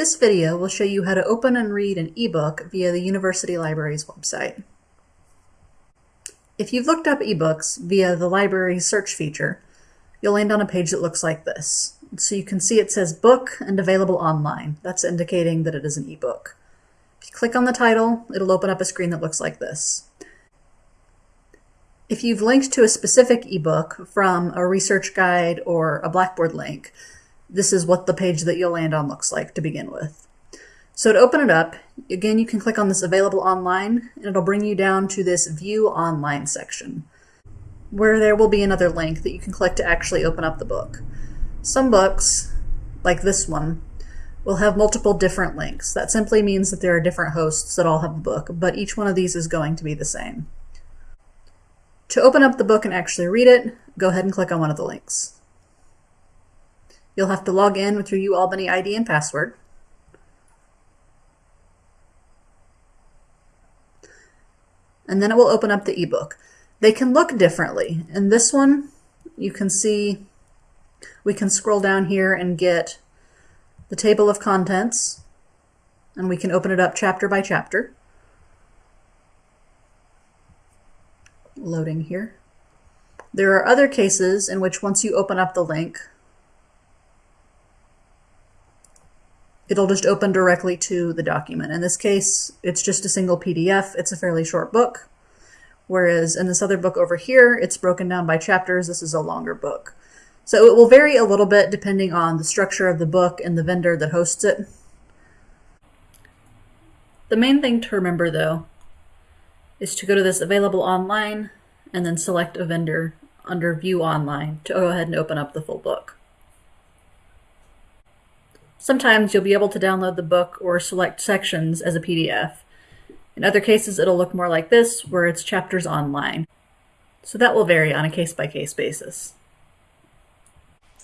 This video will show you how to open and read an ebook via the University Library's website. If you've looked up ebooks via the library search feature, you'll land on a page that looks like this. So you can see it says book and available online. That's indicating that it is an ebook. If you click on the title, it'll open up a screen that looks like this. If you've linked to a specific ebook from a research guide or a Blackboard link, this is what the page that you'll land on looks like to begin with. So to open it up, again, you can click on this available online and it'll bring you down to this view online section where there will be another link that you can click to actually open up the book. Some books, like this one, will have multiple different links. That simply means that there are different hosts that all have the book, but each one of these is going to be the same. To open up the book and actually read it, go ahead and click on one of the links. You'll have to log in with your UAlbany ID and password. And then it will open up the ebook. They can look differently. In this one, you can see we can scroll down here and get the table of contents, and we can open it up chapter by chapter. Loading here. There are other cases in which once you open up the link, it'll just open directly to the document. In this case, it's just a single PDF. It's a fairly short book. Whereas in this other book over here, it's broken down by chapters. This is a longer book. So it will vary a little bit depending on the structure of the book and the vendor that hosts it. The main thing to remember though is to go to this available online and then select a vendor under view online to go ahead and open up the full book. Sometimes you'll be able to download the book or select sections as a PDF. In other cases, it'll look more like this, where it's chapters online. So that will vary on a case-by-case -case basis.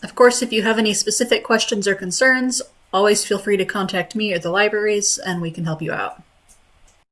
Of course, if you have any specific questions or concerns, always feel free to contact me or the libraries, and we can help you out.